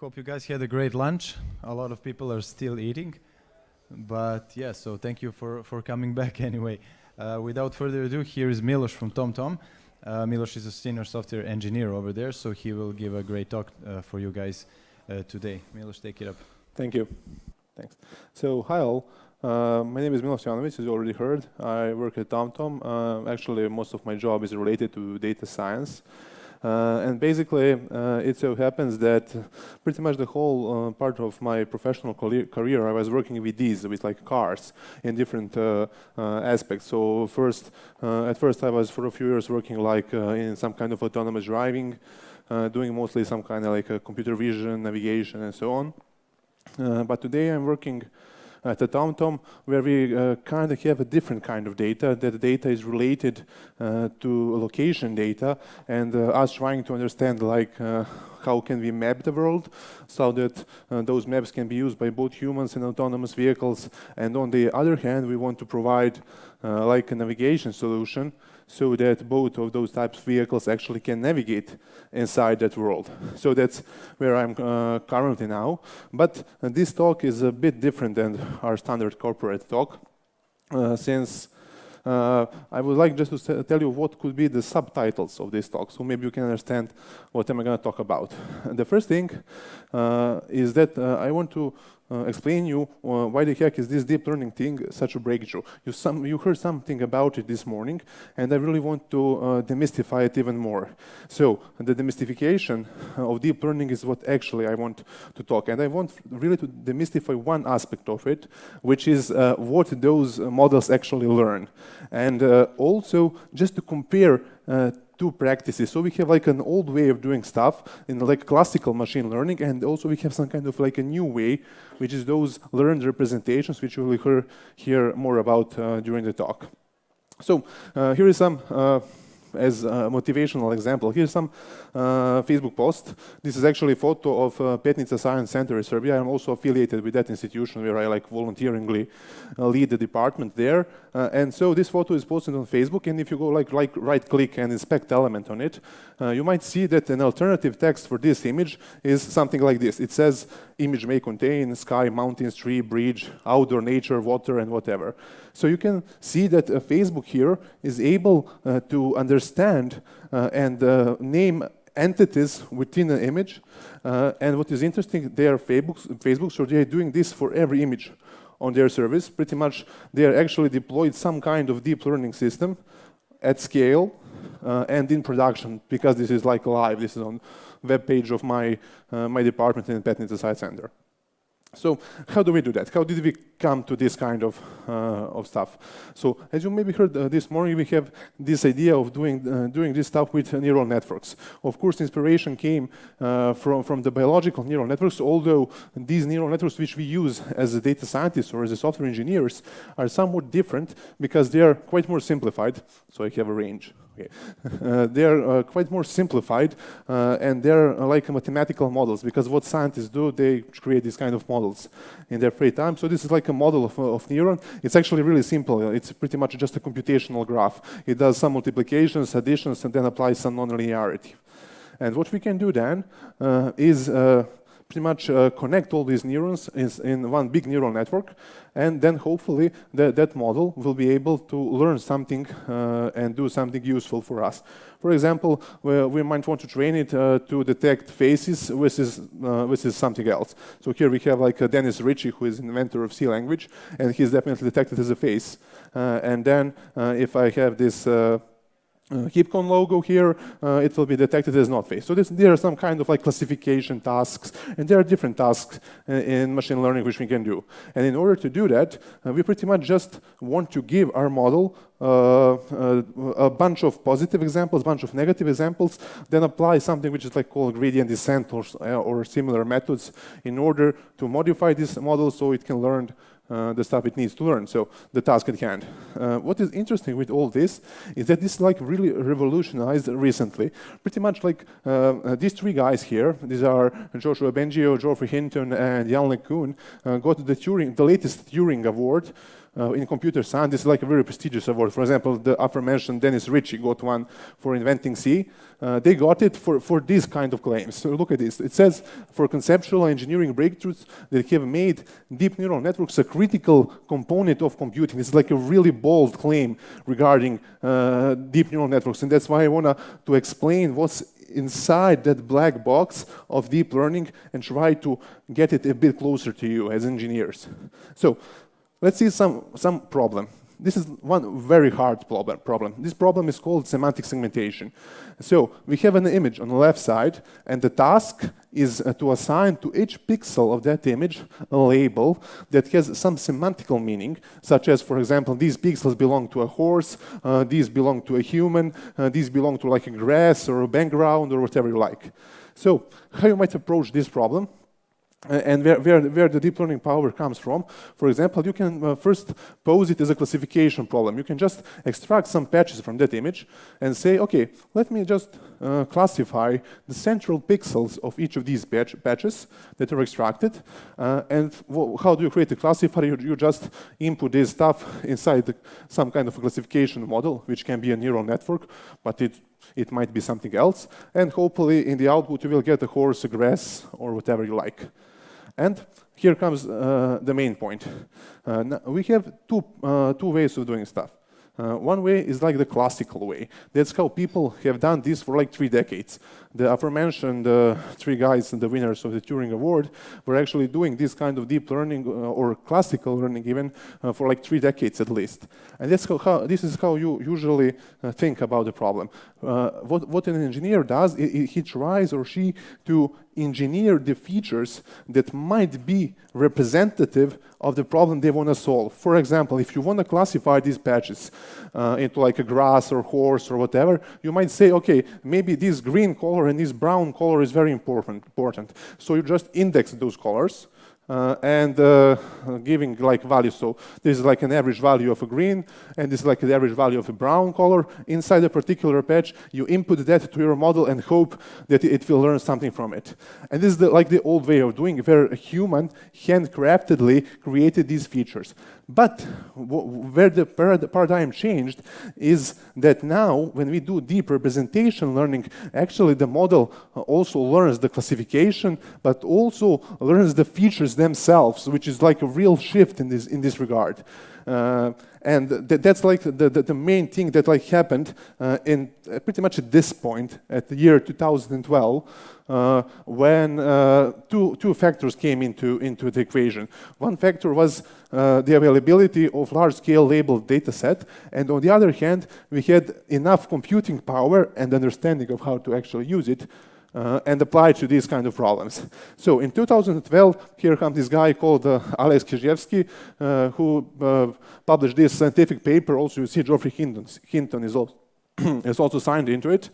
Hope you guys had a great lunch. A lot of people are still eating. But yeah, so thank you for, for coming back anyway. Uh, without further ado, here is Milos from TomTom. Uh, Milos is a senior software engineer over there, so he will give a great talk uh, for you guys uh, today. Milos, take it up. Thank you. Thanks. So, hi all. Uh, my name is Milos Janovic, as you already heard. I work at TomTom. Uh, actually, most of my job is related to data science. Uh, and basically, uh, it so happens that pretty much the whole uh, part of my professional career, I was working with these, with like cars in different uh, uh, aspects. So first, uh, at first I was for a few years working like in some kind of autonomous driving, doing mostly some kind of like computer vision, navigation, and so on. but today I'm working at the TomTom, where we uh, kind of have a different kind of data. That data is related uh, to location data, and uh, us trying to understand like how can we map the world so that uh, those maps can be used by both humans and autonomous vehicles. And on the other hand, we want to provide uh, like a navigation solution so that both of those types of vehicles actually can navigate inside that world. So that's where I'm uh, currently now. But uh, this talk is a bit different than our standard corporate talk, uh, since uh, I would like just to tell you what could be the subtitles of this talk, so maybe you can understand what am I going to talk about. the first thing uh, is that uh, I want to uh, explain you uh, why the heck is this deep learning thing such a breakthrough. You, some, you heard something about it this morning, and I really want to uh, demystify it even more. So the demystification of deep learning is what actually I want to talk, and I want really to demystify one aspect of it, which is uh, what those models actually learn. And uh, also just to compare uh, two practices. So we have like an old way of doing stuff in like classical machine learning, and also we have some kind of like a new way, which is those learned representations, which you will hear, hear more about uh, during the talk. So uh, here is some uh, as a motivational example. Here's some uh, Facebook post. This is actually a photo of uh, Petnica Science Center in Serbia. I'm also affiliated with that institution where I like volunteeringly uh, lead the department there. Uh, and so this photo is posted on Facebook. And if you go like, like right click and inspect element on it, uh, you might see that an alternative text for this image is something like this. It says image may contain sky, mountains, tree, bridge, outdoor nature, water, and whatever. So you can see that uh, Facebook here is able to understand and name entities within an image. Uh, and what is interesting, they are Facebook, Facebook, so they are doing this for every image on their service. Pretty much, they are actually deployed some kind of deep learning system at scale uh, and in production, because this is like live. This is on web page of my, uh, my department in Petnica Science Center. So how do we do that? How did we come to this kind of, uh, of stuff? So as you maybe heard uh, this morning, we have this idea of doing, uh, doing this stuff with neural networks. Of course, inspiration came uh, from, from the biological neural networks, although these neural networks which we use as a data scientists or as software engineers are somewhat different because they are quite more simplified. So I have a range Okay. Uh, they are uh, quite more simplified uh, and they're uh, like mathematical models because what scientists do, they create these kind of models in their free time. So this is like a model of, uh, of neuron. It's actually really simple. It's pretty much just a computational graph. It does some multiplications, additions, and then applies some nonlinearity. And what we can do then uh, is pretty much uh, connect all these neurons in, one big neural network, and then hopefully the, that model will be able to learn something uh, and do something useful for us. For example, we, we might want to train it uh, to detect faces versus, uh, versus something else. So here we have like uh, Dennis Ritchie, who is inventor of C language, and he's definitely detected as a face. Uh, and then if I have this uh, HeapCon logo here, uh, it will be detected as not face. So this, there are some kind of like classification tasks, and there are different tasks uh, in machine learning which we can do. And in order to do that, uh, we pretty much just want to give our model uh, uh, a bunch of positive examples, bunch of negative examples, then apply something which is like called gradient descent or, or similar methods in order to modify this model so it can learn uh, the stuff it needs to learn, so the task at hand. Uh, what is interesting with all this is that this like really revolutionized recently. Pretty much like uh, uh these three guys here, these are Yoshua Bengio, Geoffrey Hinton, and Yann LeCun, uh, got the Turing, the latest Turing Award uh, in computer science, is like a very prestigious award. For example, the aforementioned Dennis Ritchie got one for inventing C. Uh, they got it for, for these kind of claims. So look at this. It says, for conceptual engineering breakthroughs that have made deep neural networks a critical component of computing. Is like a really bold claim regarding uh, deep neural networks. And that's why I want to explain what's inside that black box of deep learning and try to get it a bit closer to you as engineers. So let's see some, some problem. This is one very hard problem. This problem is called semantic segmentation. So we have an image on the left side, and the task is uh, to assign to each pixel of that image a label that has some semantical meaning, such as, for example, these pixels belong to a horse, uh, these belong to a human, uh, these belong to like a grass or a background or whatever you like. So how you might approach this problem? And where, where, where, the deep learning power comes from. For example, you can uh, first pose it as a classification problem. You can just extract some patches from that image and say, okay, let me just uh, classify the central pixels of each of these patch patches that are extracted. Uh, and how do you create a classifier? You, you just input this stuff inside the, some kind of a classification model, which can be a neural network, but it it might be something else. And hopefully in the output you will get a horse, a grass, or whatever you like. And here comes uh, the main point. Uh, we have two, uh, two ways of doing stuff. Uh, one way is like the classical way. That's how people have done this for like three decades. The aforementioned uh, three guys, and the winners of the Turing Award, were actually doing this kind of deep learning uh, or classical learning even uh, for like three decades at least. And that's how, how this is how you usually uh, think about the problem. Uh, what, what an engineer does, he tries or she to engineer the features that might be representative of the problem they want to solve. For example, if you want to classify these patches uh, into like a grass or horse or whatever, you might say, okay, maybe this green color and this brown color is very important. important. So you just index those colors uh, and uh, giving like values. So this is like an average value of a green, and this is like the average value of a brown color. Inside a particular patch, you input that to your model and hope that it will learn something from it. And this is the, like the old way of doing it, where a human handcraftedly created these features. But where the paradigm changed is that now, when we do deep representation learning, actually the model uh, also learns the classification, but also learns the features themselves, which is like a real shift in this, in this regard. Uh, and th that's like the, the, the, main thing that like happened uh, in uh, pretty much at this point, at the year 2012, uh, when uh, two, two factors came into, into the equation. One factor was uh, the availability of large-scale labeled data set, and on the other hand, we had enough computing power and understanding of how to actually use it uh, and apply to these kind of problems. So in 2012, here comes this guy called uh, Alex Krizhevsky, uh, who uh, published this scientific paper. Also, you see Geoffrey Hinton, Hinton is, also, is also signed into it.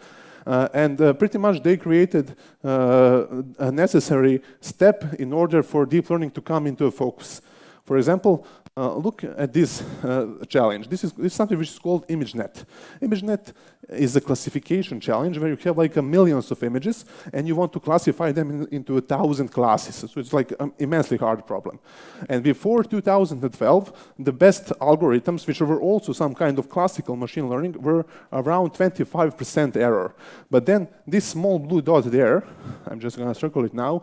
Uh, and uh, pretty much they created a necessary step in order for deep learning to come into focus. For example, uh, look at this uh, challenge. This is, this is, something which is called ImageNet. ImageNet is a classification challenge where you have like a millions of images and you want to classify them in, into a thousand classes. So it's like an immensely hard problem. And before 2012, the best algorithms, which were also some kind of classical machine learning, were around 25% error. But then this small blue dot there, I'm just going to circle it now,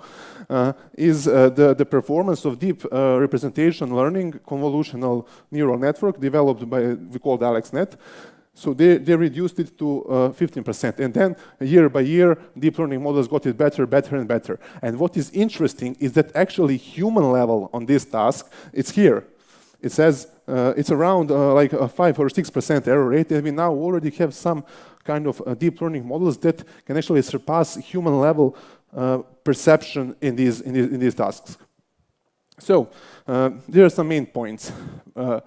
uh, is uh, the, the performance of deep uh, representation learning convolutional neural network developed by, we called AlexNet. So they, they reduced it to 15%. Uh, and then year by year, deep learning models got it better, better, and better. And what is interesting is that actually human level on this task, it's here. It says uh, it's around uh, like a 5 or 6% error rate. And we now already have some kind of uh, deep learning models that can actually surpass human level uh, perception in these, in these, in these tasks. So uh, there are some main points. Uh,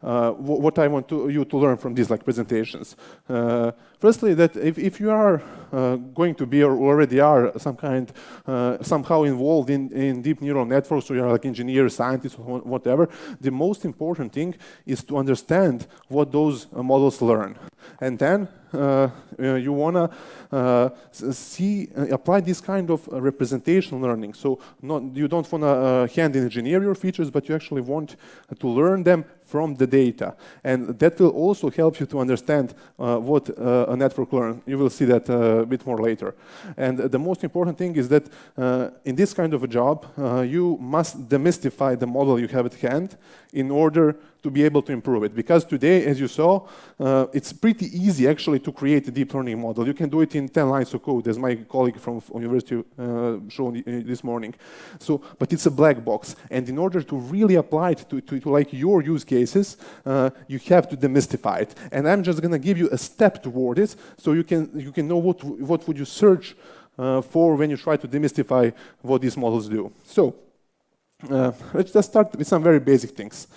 uh, what I want to, you to learn from these like presentations. Uh, firstly, that if, if you are uh, going to be or already are some kind, uh, somehow involved in, in deep neural networks, or you're like engineer, scientist, whatever, the most important thing is to understand what those models learn. And then uh, uh, you want to uh, see, apply this kind of representation learning. So not, you don't want to hand engineer your features, but you actually want to learn them from the data. And that will also help you to understand uh, what uh, a network learns. You will see that uh, a bit more later. And the most important thing is that uh, in this kind of a job, uh, you must demystify the model you have at hand in order to be able to improve it. Because today, as you saw, uh, it's pretty easy actually to create a deep learning model. You can do it in 10 lines of code, as my colleague from university uh, showed this morning. So, but it's a black box. And in order to really apply it to, to, to like your use cases, uh, you have to demystify it. And I'm just gonna give you a step toward it, so you can, you can know what, what would you search uh, for when you try to demystify what these models do. So, uh, let's just start with some very basic things.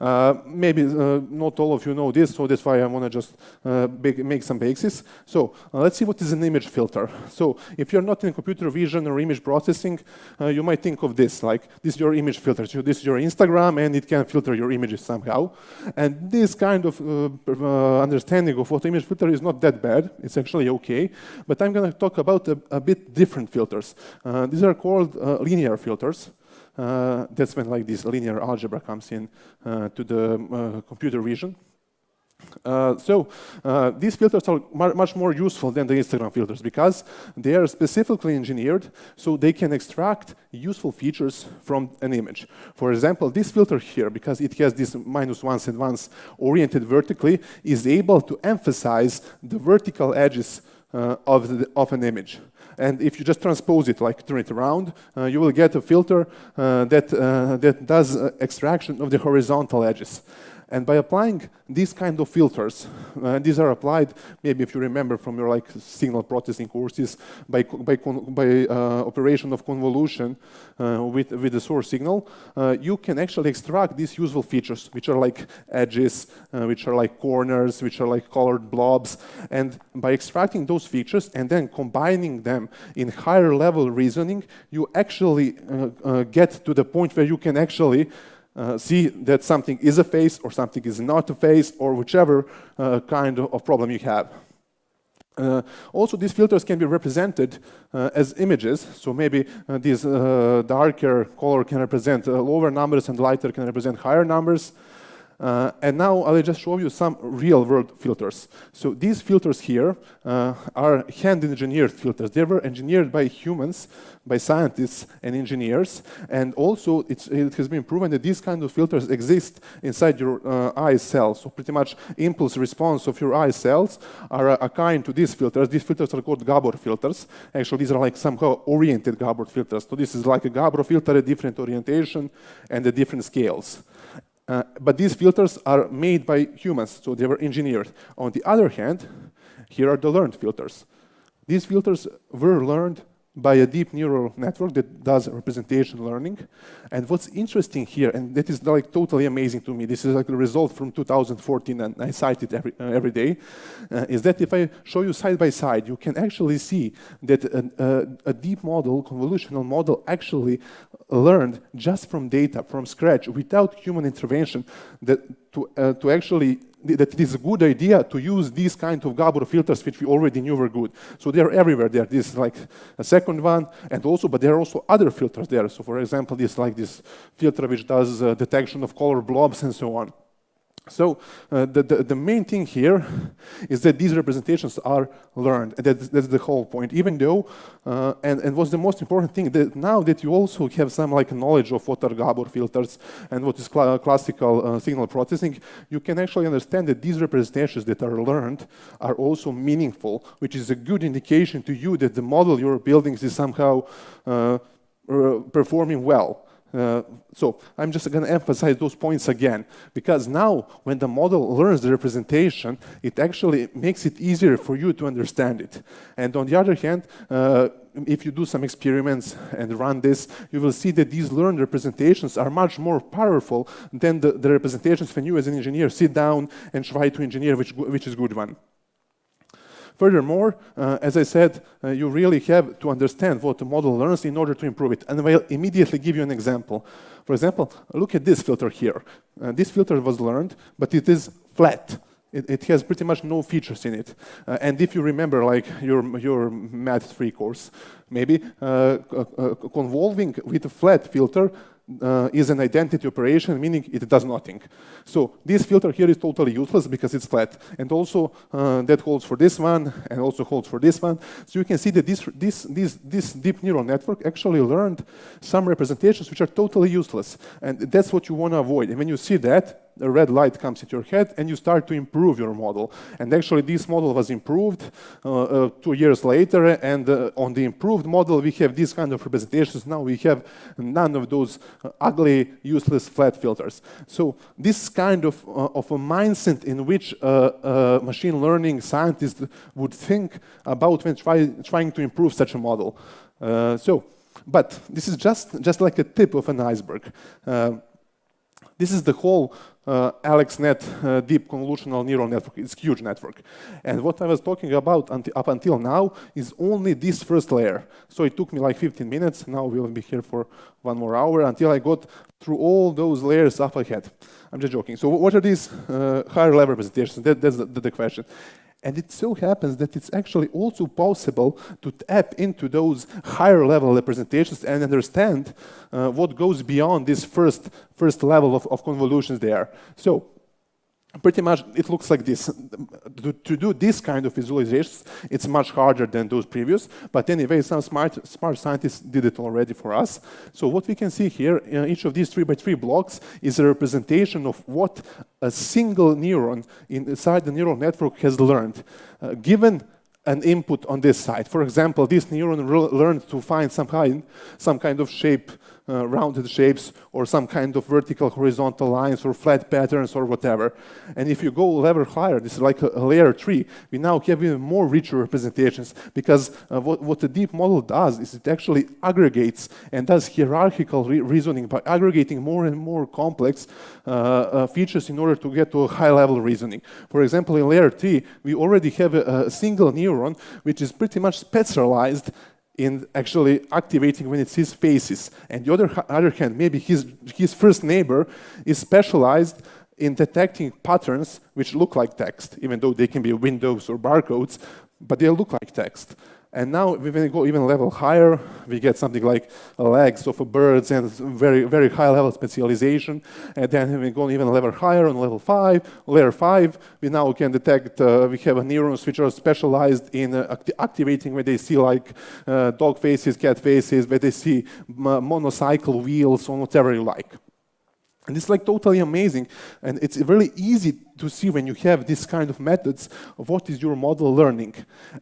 Uh, maybe uh, not all of you know this, so that's why I want to just uh, make some basics. So uh, let's see what is an image filter. So if you're not in computer vision or image processing, uh, you might think of this, like this is your image filter. So this is your Instagram, and it can filter your images somehow. And this kind of understanding of what image filter is not that bad. It's actually okay. But I'm going to talk about a, a, bit different filters. these are called linear filters. Uh, that's when like this linear algebra comes in uh, to the uh, computer vision. Uh, so uh, these filters are much more useful than the Instagram filters because they are specifically engineered so they can extract useful features from an image. For example, this filter here, because it has this minus ones and ones oriented vertically, is able to emphasize the vertical edges uh, of, the, of an image. And if you just transpose it, like turn it around, uh, you will get a filter uh, that, uh, that does uh, extraction of the horizontal edges. And by applying these kind of filters, uh, these are applied, maybe if you remember from your like signal processing courses, by, by, by uh, operation of convolution uh, with, with the source signal, uh, you can actually extract these useful features, which are like edges, uh, which are like corners, which are like colored blobs. And by extracting those features and then combining them in higher level reasoning, you actually uh, get to the point where you can actually uh, see that something is a face or something is not a face or whichever uh, kind of problem you have. Uh, also, these filters can be represented uh, as images. So maybe uh, this uh, darker color can represent lower numbers and lighter can represent higher numbers. Uh, and now I'll just show you some real-world filters. So these filters here uh, are hand-engineered filters. They were engineered by humans, by scientists and engineers. And also, it has been proven that these kind of filters exist inside your uh, eye cells. So pretty much impulse response of your eye cells are a, a kind to these filters. These filters are called Gabor filters. Actually, these are like somehow oriented Gabor filters. So this is like a Gabor filter, a different orientation and a different scales. Uh, but these filters are made by humans, so they were engineered. On the other hand, here are the learned filters. These filters were learned by a deep neural network that does representation learning. And what's interesting here, and that is like totally amazing to me, this is like a result from 2014 and I cite it every, uh, every day, uh, is that if I show you side by side, you can actually see that a, a, a deep model, convolutional model actually learned just from data, from scratch, without human intervention, that to, uh, to actually that it is a good idea to use these kind of Gabor filters, which we already knew were good. So they're everywhere there. This is like a second one, and also, but there are also other filters there. So for example, this like this filter which does uh, detection of color blobs and so on. So uh, the, the, the, main thing here is that these representations are learned. That's, that's the whole point. Even though, uh, and, and what's the most important thing, that now that you also have some like knowledge of what are Gabor filters and what is cl classical uh, signal processing, you can actually understand that these representations that are learned are also meaningful, which is a good indication to you that the model you're building is somehow uh, performing well. Uh, so I'm just going to emphasize those points again, because now when the model learns the representation, it actually makes it easier for you to understand it. And on the other hand, uh, if you do some experiments and run this, you will see that these learned representations are much more powerful than the, the representations when you as an engineer sit down and try to engineer which, which is good one. Furthermore, uh, as I said, uh, you really have to understand what the model learns in order to improve it. And I'll immediately give you an example. For example, look at this filter here. Uh, this filter was learned, but it is flat. it, it, has pretty much no features in it. Uh, and if you remember, like your your math three course, maybe uh, uh, convolving with a flat filter uh, is an identity operation, meaning it does nothing. So this filter here is totally useless because it's flat. And also uh, that holds for this one and also holds for this one. So you can see that this, this, this, this deep neural network actually learned some representations which are totally useless. And that's what you want to avoid. And when you see that, a red light comes into your head and you start to improve your model. And actually this model was improved uh, uh, two years later and uh, on the improved model we have these kind of representations. Now we have none of those uh, ugly, useless flat filters. So this kind of, uh, of a mindset in which uh, machine learning scientists would think about when try, trying to improve such a model. so, but this is just, just like a tip of an iceberg. this is the whole uh, AlexNet uh, deep convolutional neural network. It's huge network. And what I was talking about up until now is only this first layer. So it took me like 15 minutes. Now we'll be here for one more hour until I got through all those layers up ahead. I'm just joking. So what are these uh, higher level representations? That, that's the, the question. And it so happens that it's actually also possible to tap into those higher level representations and understand uh, what goes beyond this first, first level of, of convolutions there. So pretty much it looks like this. To, to, do this kind of visualizations, it's much harder than those previous, but anyway, some smart, smart scientists did it already for us. So what we can see here, uh, each of these three by three blocks is a representation of what a single neuron inside the neural network has learned. Uh, given an input on this side. For example, this neuron learned to find some kind, some kind of shape uh, rounded shapes or some kind of vertical horizontal lines or flat patterns or whatever. And if you go level higher, this is like a, a layer tree, we now have even more richer representations because uh, what, what the deep model does is it actually aggregates and does hierarchical re reasoning by aggregating more and more complex uh, uh features in order to get to a high level reasoning. For example, in layer 3, we already have a, a single neuron which is pretty much specialized in actually activating when it sees faces. And the other, other hand, maybe his, his first neighbor is specialized in detecting patterns which look like text, even though they can be windows or barcodes, but they look like text. And now, when we go even level higher, we get something like legs of birds and very, very high level specialization. And then when we go even level higher on level five, layer five, we now can detect, uh, we have neurons which are specialized in uh, acti activating when they see like uh, dog faces, cat faces, where they see monocycle wheels or whatever you like. And it's like totally amazing. And it's really easy to see when you have this kind of methods what is your model learning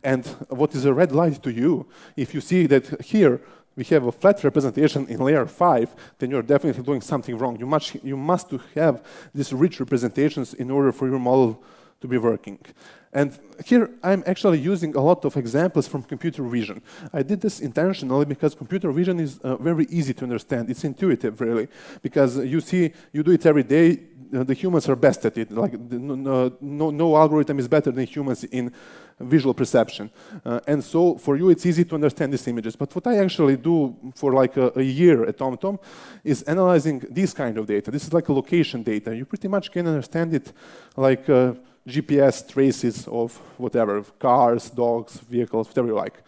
and what is a red light to you. If you see that here we have a flat representation in layer 5, then you're definitely doing something wrong. You must, you must have these rich representations in order for your model to be working. And here I'm actually using a lot of examples from computer vision. I did this intentionally because computer vision is uh, very easy to understand. It's intuitive, really, because you see, you do it every day. Uh, the humans are best at it. Like no, no, no algorithm is better than humans in visual perception. Uh, and so for you, it's easy to understand these images. But what I actually do for like a, a year at TomTom is analyzing this kind of data. This is like a location data. You pretty much can understand it like uh, GPS traces of whatever, cars, dogs, vehicles, whatever you like.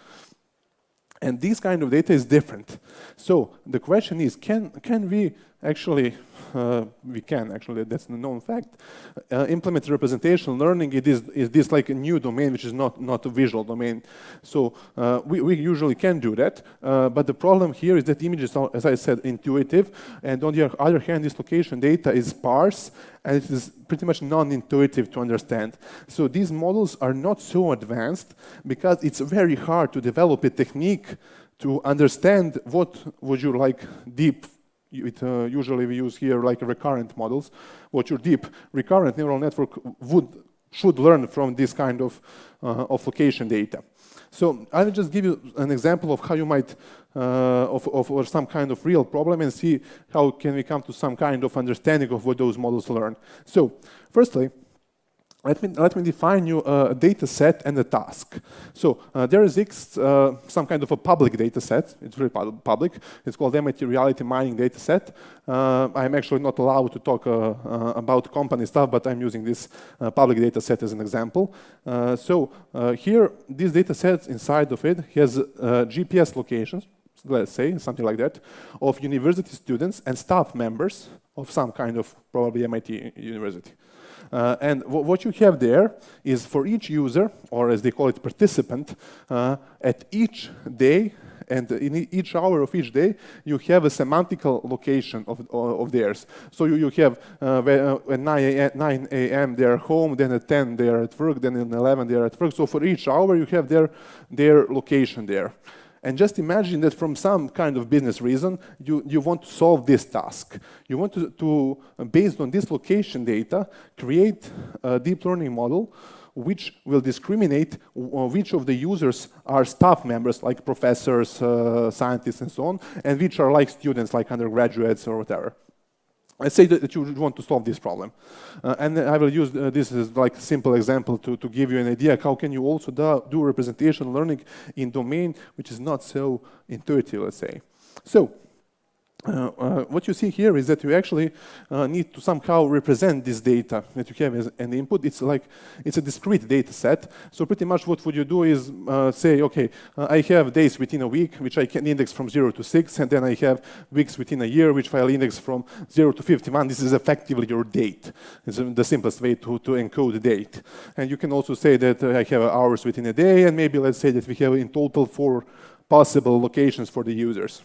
And this kind of data is different. So the question is, can, can we actually uh, we can actually, that's a known fact, uh, implement representation learning, it is, is this like a new domain which is not, not a visual domain. So uh, we, we usually can do that, uh, but the problem here is that images are, as I said, intuitive, and on the other hand, this location data is sparse, and it is pretty much non-intuitive to understand. So these models are not so advanced because it's very hard to develop a technique to understand what would you like deep it, uh, usually we use here like recurrent models, what your deep recurrent neural network would should learn from this kind of, uh, of location data. So I will just give you an example of how you might, uh, of, of or some kind of real problem and see how can we come to some kind of understanding of what those models learn. So firstly, let me, let me define you a data set and a task. So uh, there exists uh, some kind of a public data set. It's very public. It's called MIT Reality Mining Data Set. Uh, I'm actually not allowed to talk uh, uh, about company stuff, but I'm using this uh, public data set as an example. so here, this data set inside of it has GPS locations, let's say, something like that, of university students and staff members of some kind of probably MIT university. Uh, and what you have there is for each user, or as they call it, participant, uh, at each day and in each hour of each day, you have a semantical location of, of theirs. So you, you have uh, uh at 9 a.m. they are home, then at 10 they are at work, then at 11 they are at work. So for each hour, you have their, their location there. And just imagine that from some kind of business reason, you, you want to solve this task. You want to, to, based on this location data, create a deep learning model which will discriminate which of the users are staff members, like professors, uh, scientists, and so on, and which are like students, like undergraduates or whatever. Let's say that, you want to solve this problem. Uh, and I will use uh, this as like simple example to, to give you an idea how can you also do, do representation learning in domain which is not so intuitive, let's say. So uh, uh, what you see here is that you actually uh, need to somehow represent this data that you have as an input. It's like it's a discrete data set. So pretty much what would you do is uh, say, okay, I have days within a week, which I can index from 0 to 6, and then I have weeks within a year, which I'll index from 0 to 51. This is effectively your date. It's the simplest way to, to encode date. And you can also say that I have hours within a day, and maybe let's say that we have in total four possible locations for the users.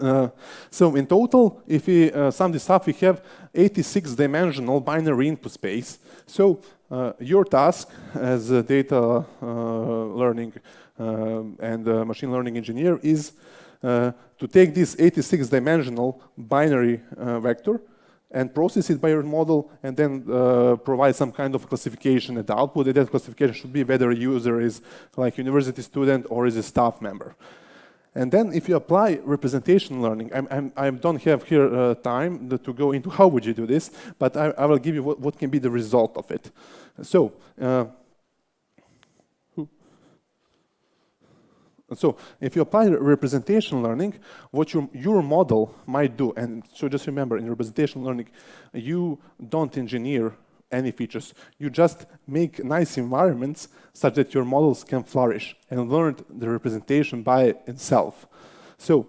Uh, so in total, if we uh, sum this up, we have 86 dimensional binary input space. So uh, your task as a data uh, learning uh, and machine learning engineer is to take this 86 dimensional binary vector and process it by your model and then provide some kind of classification at the output. And that classification should be whether a user is like university student or is a staff member. And then if you apply representation learning, I'm, I'm, I don't have here uh, time to go into how would you do this, but I, I will give you what, what, can be the result of it. So, uh, so if you apply representation learning, what your, your model might do, and so just remember in representation learning, you don't engineer any features. You just make nice environments such that your models can flourish and learn the representation by itself. So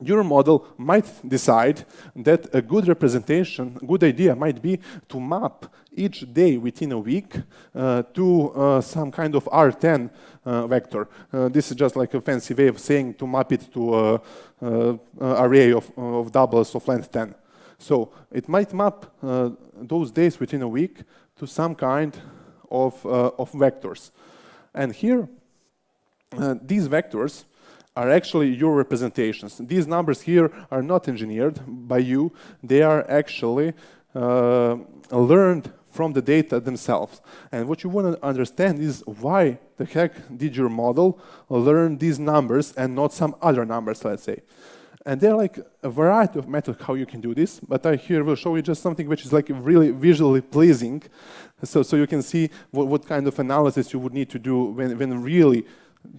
your model might decide that a good representation, good idea might be to map each day within a week uh, to uh, some kind of R10 uh, vector. Uh, this is just like a fancy way of saying to map it to an array of, of doubles of length 10. So it might map uh, those days within a week to some kind of, uh, of vectors. And here, uh, these vectors are actually your representations. These numbers here are not engineered by you. They are actually uh, learned from the data themselves. And what you want to understand is why the heck did your model learn these numbers and not some other numbers, let's say. And there are like a variety of methods how you can do this, but I here will show you just something which is like really visually pleasing. So, so you can see what, what kind of analysis you would need to do when, when really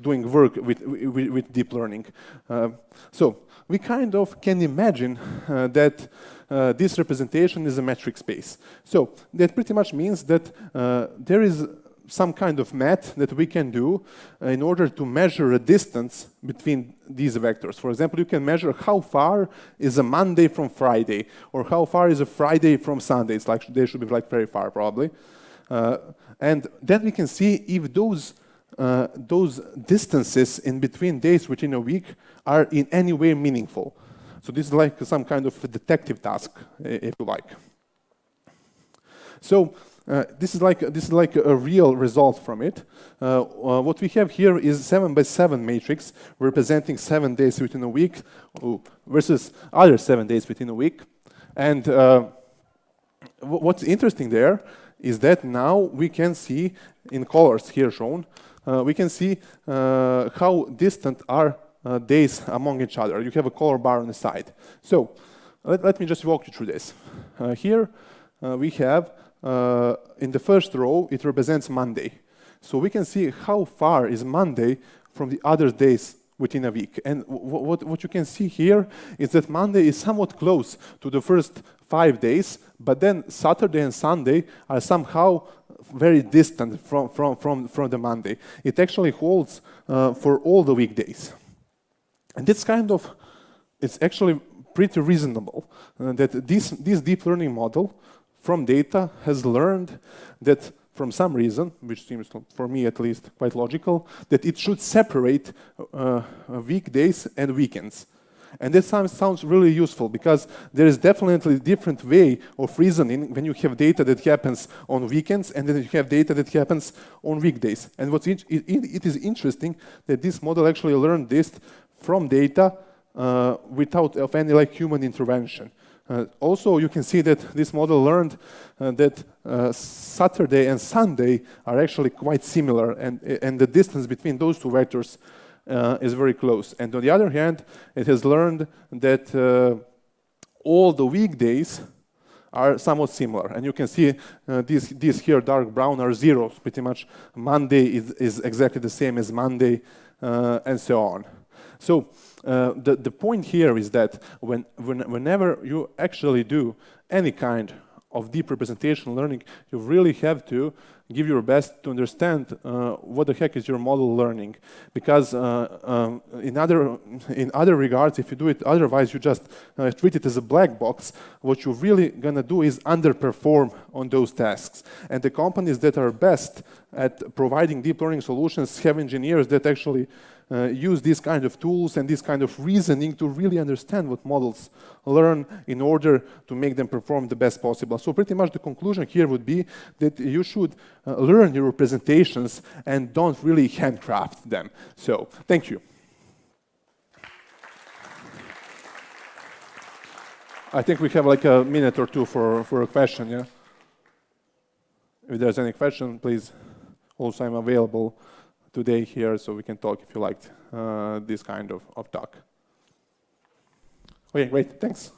doing work with, with, with deep learning. Uh, so we kind of can imagine uh, that uh, this representation is a metric space. So that pretty much means that uh, there is some kind of math that we can do uh, in order to measure a distance between these vectors. For example, you can measure how far is a Monday from Friday, or how far is a Friday from Sunday. It's like they should be like very far, probably. Uh, and then we can see if those uh, those distances in between days within a week are in any way meaningful. So this is like some kind of detective task, if you like. So uh, this is like this is like a real result from it. Uh, uh, what we have here is seven by seven matrix representing seven days within a week versus other seven days within a week. And uh, what's interesting there is that now we can see in colors here shown, uh, we can see uh, how distant are days among each other. You have a color bar on the side. So let, let me just walk you through this. here we have uh, in the first row, it represents Monday. So we can see how far is Monday from the other days within a week. And what, what you can see here is that Monday is somewhat close to the first five days, but then Saturday and Sunday are somehow very distant from, from, from, from the Monday. It actually holds uh, for all the weekdays. And this kind of, it's actually pretty reasonable uh, that this, this deep learning model from data has learned that from some reason, which seems, for me at least, quite logical, that it should separate uh, weekdays and weekends. And this sounds, sounds really useful because there is definitely a different way of reasoning when you have data that happens on weekends and then you have data that happens on weekdays. And what's it, it is interesting that this model actually learned this from data uh, without of any like human intervention. Uh, also, you can see that this model learned uh, that uh, Saturday and Sunday are actually quite similar, and, and the distance between those two vectors uh, is very close. And on the other hand, it has learned that uh, all the weekdays are somewhat similar. And you can see uh, these, these here, dark brown, are zeros, pretty much. Monday is, is exactly the same as Monday, and so on. So uh, the, the point here is that when, when, whenever you actually do any kind of deep representation learning, you really have to give your best to understand uh, what the heck is your model learning. Because uh, um, in, other, in other regards, if you do it otherwise, you just uh, treat it as a black box, what you're really gonna do is underperform on those tasks. And the companies that are best at providing deep learning solutions have engineers that actually uh, use these kind of tools and this kind of reasoning to really understand what models learn in order to make them perform the best possible. So pretty much the conclusion here would be that you should uh, learn your representations and don't really handcraft them. So thank you. I think we have like a minute or two for, for a question, yeah? If there's any question, please, also I'm available today here so we can talk if you liked uh, this kind of, of talk. Okay, great, thanks.